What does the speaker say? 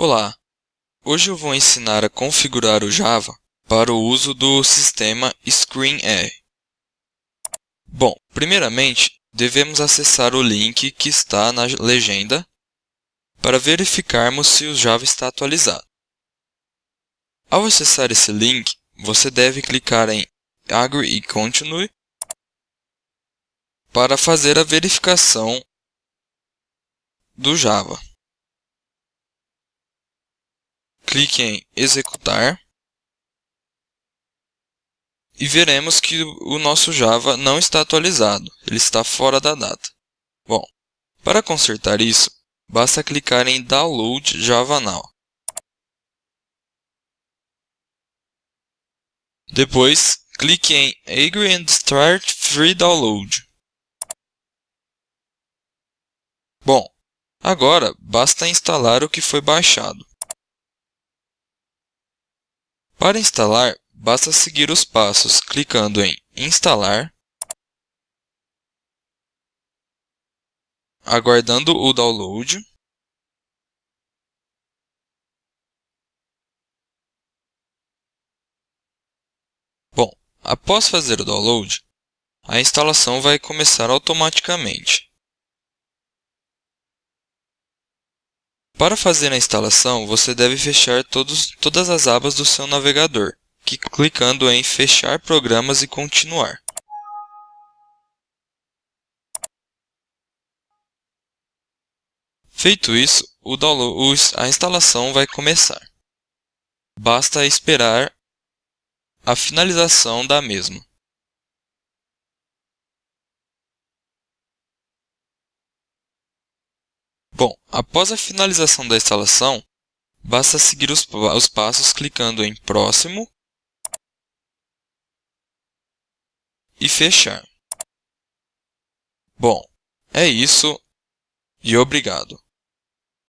Olá! Hoje eu vou ensinar a configurar o Java para o uso do sistema ScreenR. Bom, primeiramente, devemos acessar o link que está na legenda para verificarmos se o Java está atualizado. Ao acessar esse link, você deve clicar em Agree e Continue para fazer a verificação do Java. Clique em executar e veremos que o nosso Java não está atualizado, ele está fora da data. Bom, para consertar isso, basta clicar em Download Java Now. Depois, clique em Agree and Start Free Download. Bom, agora basta instalar o que foi baixado. Para instalar, basta seguir os passos clicando em Instalar, aguardando o download, Bom, após fazer o download, a instalação vai começar automaticamente. Para fazer a instalação, você deve fechar todos, todas as abas do seu navegador, que, clicando em Fechar programas e Continuar. Feito isso, o download, a instalação vai começar. Basta esperar a finalização da mesma. Bom, após a finalização da instalação, basta seguir os, os passos clicando em Próximo e Fechar. Bom, é isso e obrigado.